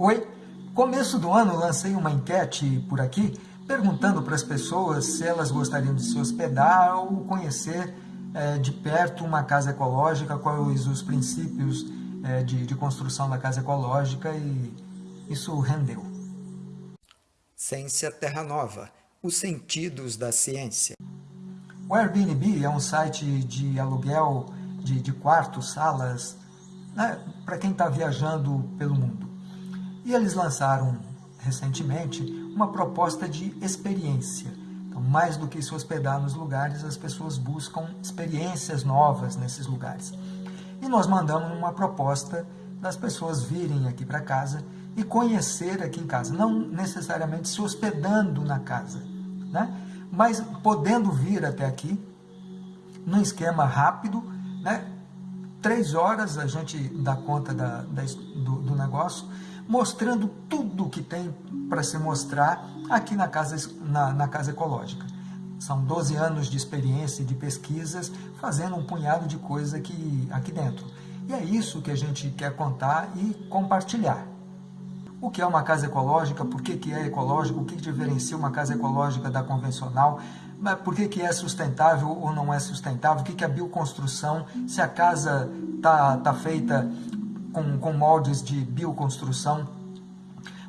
Oi, começo do ano lancei uma enquete por aqui, perguntando para as pessoas se elas gostariam de se hospedar ou conhecer é, de perto uma casa ecológica, quais os princípios é, de, de construção da casa ecológica e isso rendeu. Ciência Terra Nova, os sentidos da ciência. O Airbnb é um site de aluguel de, de quartos, salas, né, para quem está viajando pelo mundo. E eles lançaram recentemente uma proposta de experiência. Então, mais do que se hospedar nos lugares, as pessoas buscam experiências novas nesses lugares. E nós mandamos uma proposta das pessoas virem aqui para casa e conhecer aqui em casa, não necessariamente se hospedando na casa, né? mas podendo vir até aqui, num esquema rápido, né? Três horas a gente dá conta da, da do, do negócio, mostrando tudo que tem para se mostrar aqui na casa, na, na casa Ecológica. São 12 anos de experiência e de pesquisas, fazendo um punhado de coisa aqui, aqui dentro. E é isso que a gente quer contar e compartilhar. O que é uma casa ecológica, por que, que é ecológico, o que diferencia uma casa ecológica da convencional, por que, que é sustentável ou não é sustentável, o que, que é bioconstrução, se a casa está tá feita com, com moldes de bioconstrução.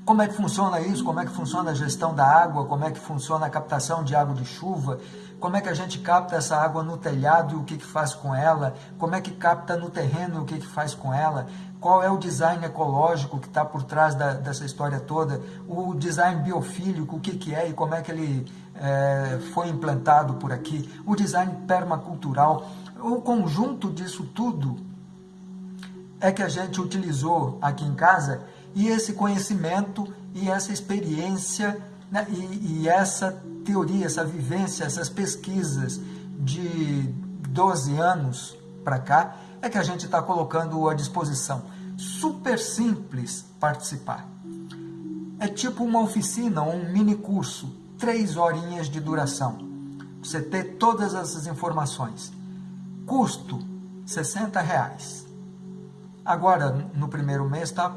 Como é que funciona isso? Como é que funciona a gestão da água? Como é que funciona a captação de água de chuva? Como é que a gente capta essa água no telhado e o que, que faz com ela? Como é que capta no terreno e o que, que faz com ela? Qual é o design ecológico que está por trás da, dessa história toda? O design biofílico, o que, que é e como é que ele é, foi implantado por aqui? O design permacultural? O conjunto disso tudo é que a gente utilizou aqui em casa e esse conhecimento e essa experiência né, e, e, essa teoria, essa vivência, essas pesquisas de 12 anos para cá é que a gente está colocando à disposição. Super simples participar. É tipo uma oficina, um mini curso, três horinhas de duração. Você ter todas essas informações. Custo, 60 reais. Agora, no primeiro mês, está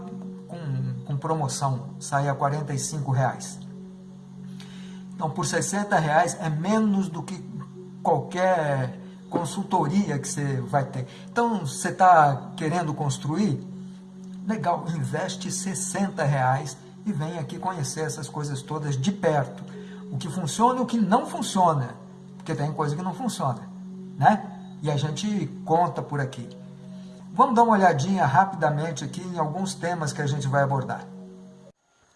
promoção, sai a 45 reais. Então, por 60 reais é menos do que qualquer consultoria que você vai ter. Então, você está querendo construir? Legal, investe 60 reais e vem aqui conhecer essas coisas todas de perto. O que funciona e o que não funciona. Porque tem coisa que não funciona, né? E a gente conta por aqui. Vamos dar uma olhadinha rapidamente aqui em alguns temas que a gente vai abordar.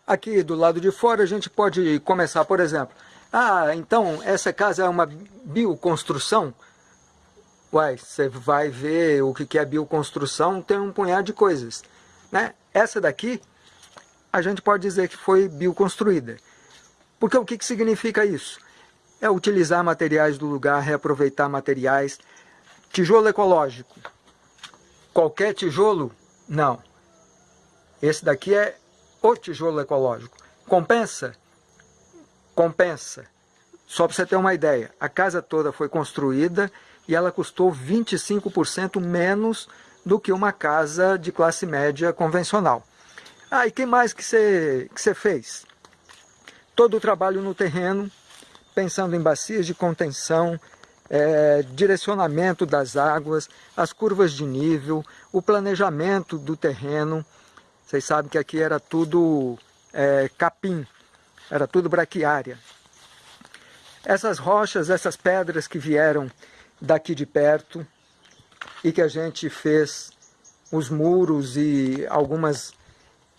Aqui do lado de fora a gente pode começar, por exemplo, ah, então essa casa é uma bioconstrução? Uai, você vai ver o que é bioconstrução, tem um punhado de coisas. Né? Essa daqui, a gente pode dizer que foi bioconstruída. Porque o que, que significa isso? É utilizar materiais do lugar, reaproveitar materiais. Tijolo ecológico. Qualquer tijolo? Não. Esse daqui é o tijolo ecológico. Compensa? Compensa. Só para você ter uma ideia, a casa toda foi construída e ela custou 25% menos do que uma casa de classe média convencional. Ah, e que mais que você, que você fez? Todo o trabalho no terreno, pensando em bacias de contenção, é, direcionamento das águas, as curvas de nível, o planejamento do terreno. Vocês sabem que aqui era tudo é, capim, era tudo braquiária. Essas rochas, essas pedras que vieram daqui de perto e que a gente fez os muros e algumas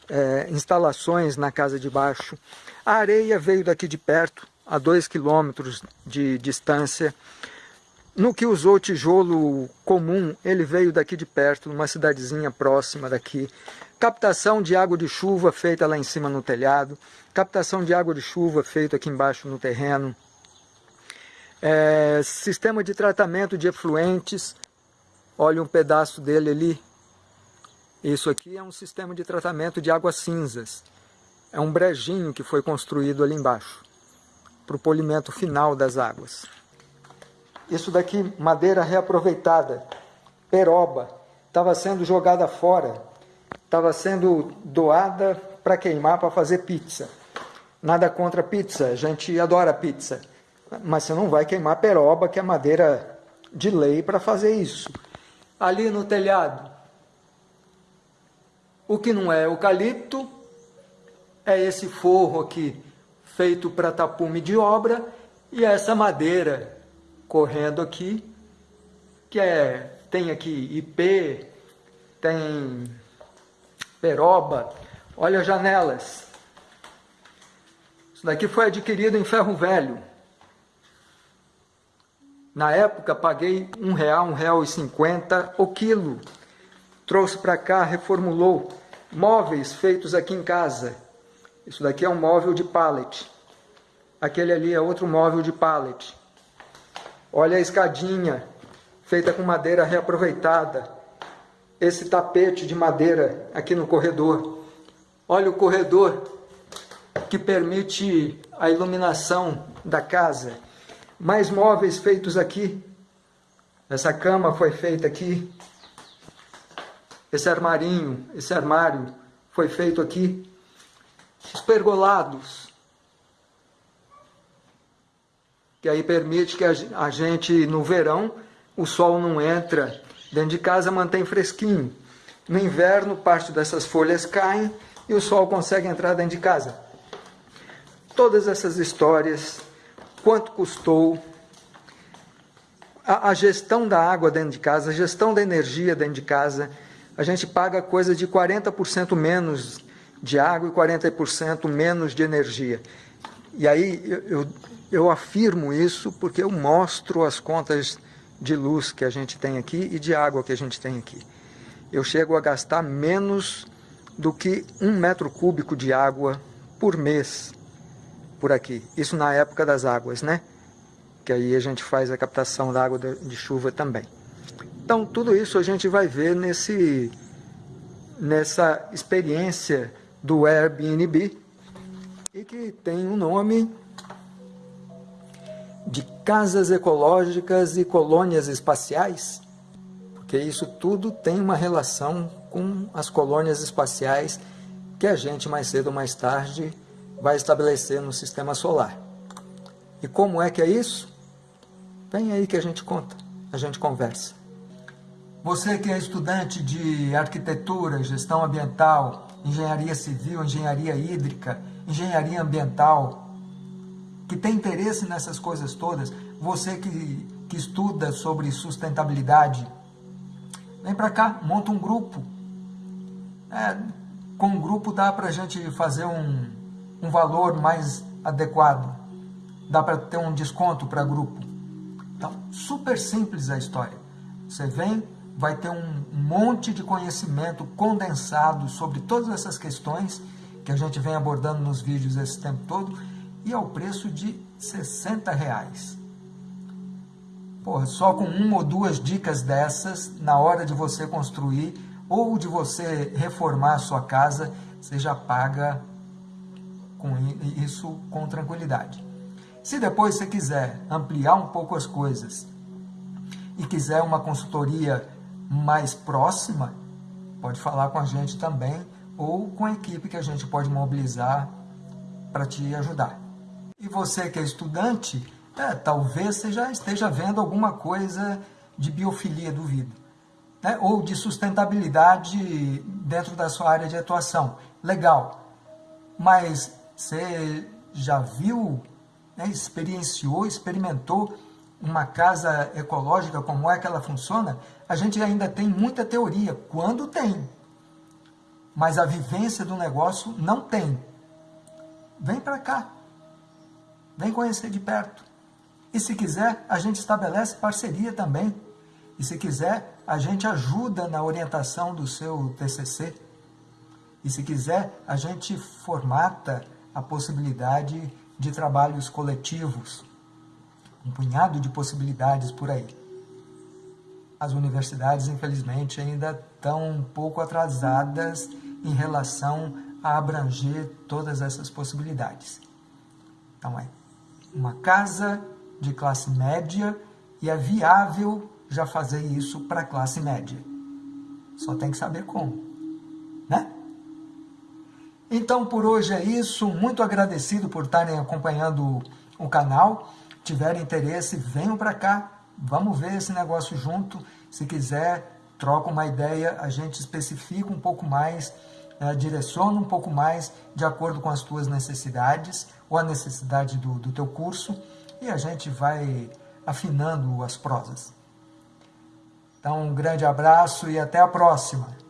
é, instalações na casa de baixo. A areia veio daqui de perto, a dois quilômetros de distância. No que usou tijolo comum, ele veio daqui de perto, numa cidadezinha próxima daqui. Captação de água de chuva feita lá em cima no telhado. Captação de água de chuva feita aqui embaixo no terreno. É, sistema de tratamento de efluentes. Olha um pedaço dele ali. Isso aqui é um sistema de tratamento de águas cinzas. É um brejinho que foi construído ali embaixo. Para o polimento final das águas. Isso daqui, madeira reaproveitada, peroba, estava sendo jogada fora, estava sendo doada para queimar, para fazer pizza. Nada contra pizza, a gente adora pizza. Mas você não vai queimar peroba, que é madeira de lei para fazer isso. Ali no telhado, o que não é eucalipto é esse forro aqui, feito para tapume de obra, e essa madeira correndo aqui, que é, tem aqui IP, tem peroba, olha as janelas. Isso daqui foi adquirido em ferro velho. Na época paguei um real, um real e cinquenta o quilo. Trouxe para cá, reformulou. Móveis feitos aqui em casa. Isso daqui é um móvel de pallet. Aquele ali é outro móvel de pallet. Olha a escadinha, feita com madeira reaproveitada. Esse tapete de madeira aqui no corredor. Olha o corredor que permite a iluminação da casa. Mais móveis feitos aqui. Essa cama foi feita aqui. Esse armarinho, esse armário foi feito aqui. Os pergolados. Que aí permite que a gente, no verão, o sol não entra dentro de casa, mantém fresquinho. No inverno, parte dessas folhas caem e o sol consegue entrar dentro de casa. Todas essas histórias, quanto custou, a, a, gestão da água dentro de casa, a gestão da energia dentro de casa, a gente paga coisa de 40% menos de água e 40% menos de energia. E aí eu, eu, eu afirmo isso porque eu mostro as contas de luz que a gente tem aqui e de água que a gente tem aqui. Eu chego a gastar menos do que um metro cúbico de água por mês por aqui. Isso na época das águas, né? Que aí a gente faz a captação da água de chuva também. Então, tudo isso a gente vai ver nesse, nessa experiência do Airbnb e que tem um nome de casas ecológicas e colônias espaciais, porque isso tudo tem uma relação com as colônias espaciais que a gente mais cedo ou mais tarde vai estabelecer no sistema solar. E como é que é isso? Vem aí que a gente conta, a gente conversa. Você que é estudante de arquitetura, gestão ambiental, engenharia civil, engenharia hídrica, engenharia ambiental, que tem interesse nessas coisas todas, você que, que estuda sobre sustentabilidade, vem para cá, monta um grupo, é, com um grupo dá para a gente fazer um, um valor mais adequado. Dá para ter um desconto para grupo. Então, super simples a história. Você vem, vai ter um monte de conhecimento condensado sobre todas essas questões que a gente vem abordando nos vídeos esse tempo todo e ao preço de 60 reais. Porra, só com uma ou duas dicas dessas, na hora de você construir ou de você reformar a sua casa, você já paga com isso com tranquilidade. Se depois você quiser ampliar um pouco as coisas e quiser uma consultoria mais próxima, pode falar com a gente também ou com a equipe que a gente pode mobilizar para te ajudar. E você que é estudante, é, talvez você já esteja vendo alguma coisa de biofilia, duvido né, ou de sustentabilidade dentro da sua área de atuação. Legal, mas você já viu, né, experienciou, experimentou uma casa ecológica, como é que ela funciona? A gente ainda tem muita teoria, quando tem, mas a vivência do negócio não tem. Vem para cá, vem conhecer de perto. E se quiser, a gente estabelece parceria também. E se quiser, a gente ajuda na orientação do seu TCC. E se quiser, a gente formata a possibilidade de trabalhos coletivos. Um punhado de possibilidades por aí. As universidades, infelizmente, ainda estão um pouco atrasadas em relação a abranger todas essas possibilidades. Então, é uma casa de classe média e é viável já fazer isso para a classe média. Só tem que saber como, né? Então, por hoje é isso. Muito agradecido por estarem acompanhando o canal. Tiverem interesse, venham para cá. Vamos ver esse negócio junto. Se quiser, troca uma ideia, a gente especifica um pouco mais, né, direciona um pouco mais de acordo com as tuas necessidades ou a necessidade do, do teu curso e a gente vai afinando as prosas. Então, um grande abraço e até a próxima!